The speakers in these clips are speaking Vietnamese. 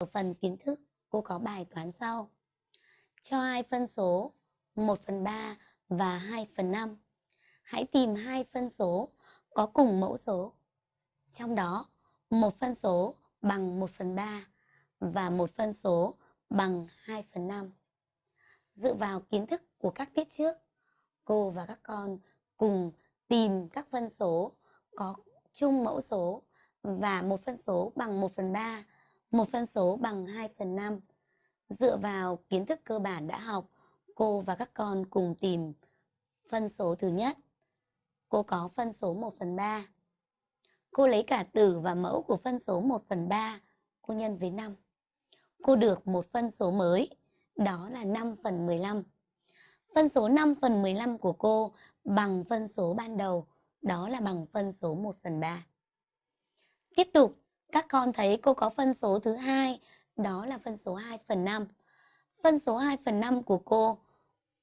Ở phần kiến thức, cô có bài toán sau. Cho hai phân số 1 phần 3 và 2 phần 5. Hãy tìm hai phân số có cùng mẫu số. Trong đó, một phân số bằng 1 phần 3 và một phân số bằng 2 phần 5. Dựa vào kiến thức của các tiết trước, cô và các con cùng tìm các phân số có chung mẫu số và một phân số bằng 1 phần 3, một phân số bằng 2 phần 5. Dựa vào kiến thức cơ bản đã học, cô và các con cùng tìm phân số thứ nhất. Cô có phân số 1 phần 3. Cô lấy cả tử và mẫu của phân số 1 phần 3, cô nhân với 5. Cô được một phân số mới, đó là 5 phần 15. Phân số 5 phần 15 của cô bằng phân số ban đầu, đó là bằng phân số 1 phần 3. Tiếp tục, các con thấy cô có phân số thứ hai, đó là phân số 2 phần 5. Phân số 2 phần 5 của cô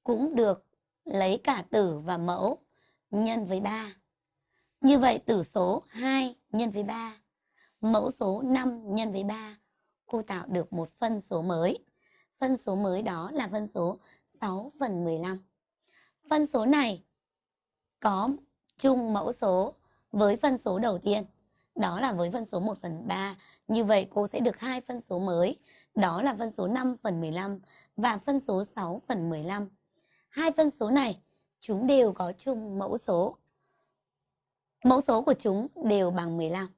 cũng được lấy cả tử và mẫu nhân với 3. Như vậy tử số 2 nhân với 3, mẫu số 5 nhân với 3, cô tạo được một phân số mới. Phân số mới đó là phân số 6 phần 15. Phân số này có chung mẫu số với phân số đầu tiên, đó là với phân số 1 phần 3. Như vậy cô sẽ được hai phân số mới, đó là phân số 5 phần 15 và phân số 6 phần 15. Hai phân số này chúng đều có chung mẫu số. Mẫu số của chúng đều bằng 15.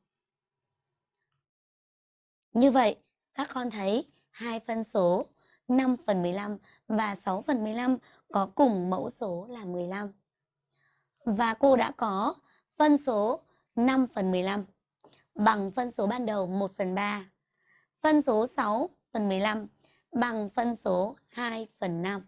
Như vậy, các con thấy hai phân số 5 phần 15 và 6 phần 15 có cùng mẫu số là 15. Và cô đã có phân số 5 phần 15 bằng phân số ban đầu 1 phần 3. Phân số 6 phần 15 bằng phân số 2 phần 5.